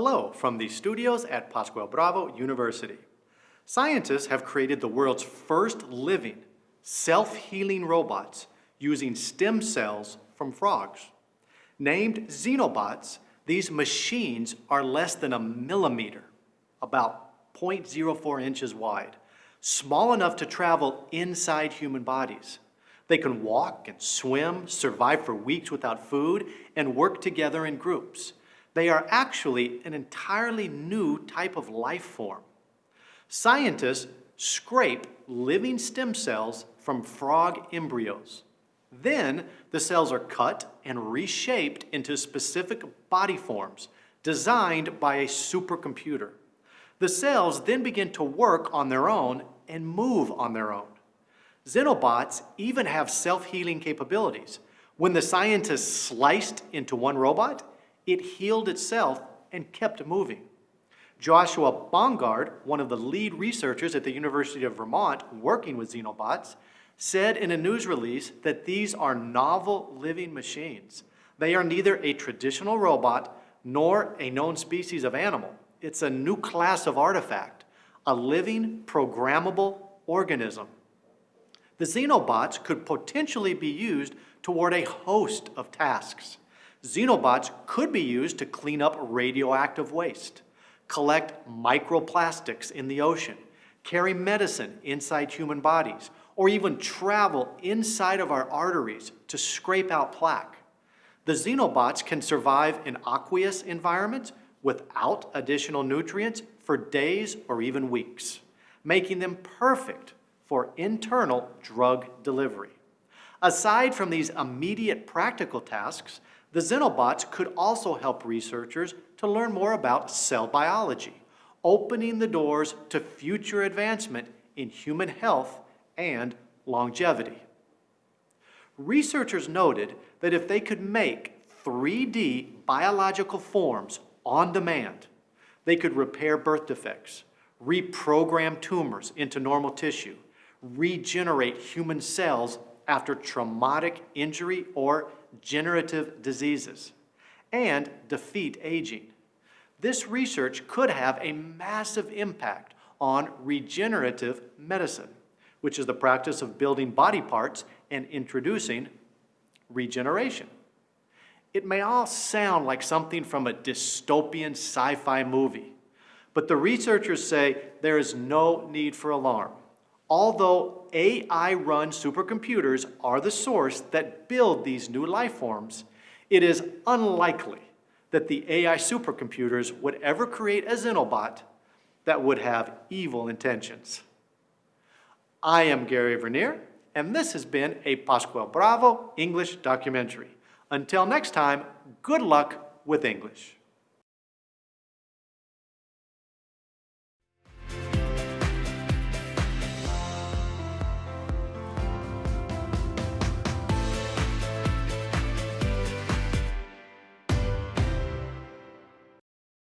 Hello from the studios at Pascual Bravo University. Scientists have created the world's first living, self-healing robots using stem cells from frogs. Named Xenobots, these machines are less than a millimeter, about 0.04 inches wide, small enough to travel inside human bodies. They can walk and swim, survive for weeks without food, and work together in groups. They are actually an entirely new type of life form. Scientists scrape living stem cells from frog embryos. Then the cells are cut and reshaped into specific body forms designed by a supercomputer. The cells then begin to work on their own and move on their own. Xenobots even have self-healing capabilities. When the scientists sliced into one robot, it healed itself and kept moving. Joshua Bongard, one of the lead researchers at the University of Vermont working with Xenobots, said in a news release that these are novel living machines. They are neither a traditional robot nor a known species of animal. It's a new class of artifact, a living, programmable organism. The Xenobots could potentially be used toward a host of tasks. Xenobots could be used to clean up radioactive waste, collect microplastics in the ocean, carry medicine inside human bodies, or even travel inside of our arteries to scrape out plaque. The xenobots can survive in aqueous environments without additional nutrients for days or even weeks, making them perfect for internal drug delivery. Aside from these immediate practical tasks, the Xenobots could also help researchers to learn more about cell biology, opening the doors to future advancement in human health and longevity. Researchers noted that if they could make 3D biological forms on demand, they could repair birth defects, reprogram tumors into normal tissue, regenerate human cells after traumatic injury or generative diseases, and defeat aging. This research could have a massive impact on regenerative medicine, which is the practice of building body parts and introducing regeneration. It may all sound like something from a dystopian sci-fi movie, but the researchers say there is no need for alarm. Although AI-run supercomputers are the source that build these new life forms, it is unlikely that the AI supercomputers would ever create a Xenobot that would have evil intentions. I am Gary Vernier, and this has been a Pascual Bravo English documentary. Until next time, good luck with English.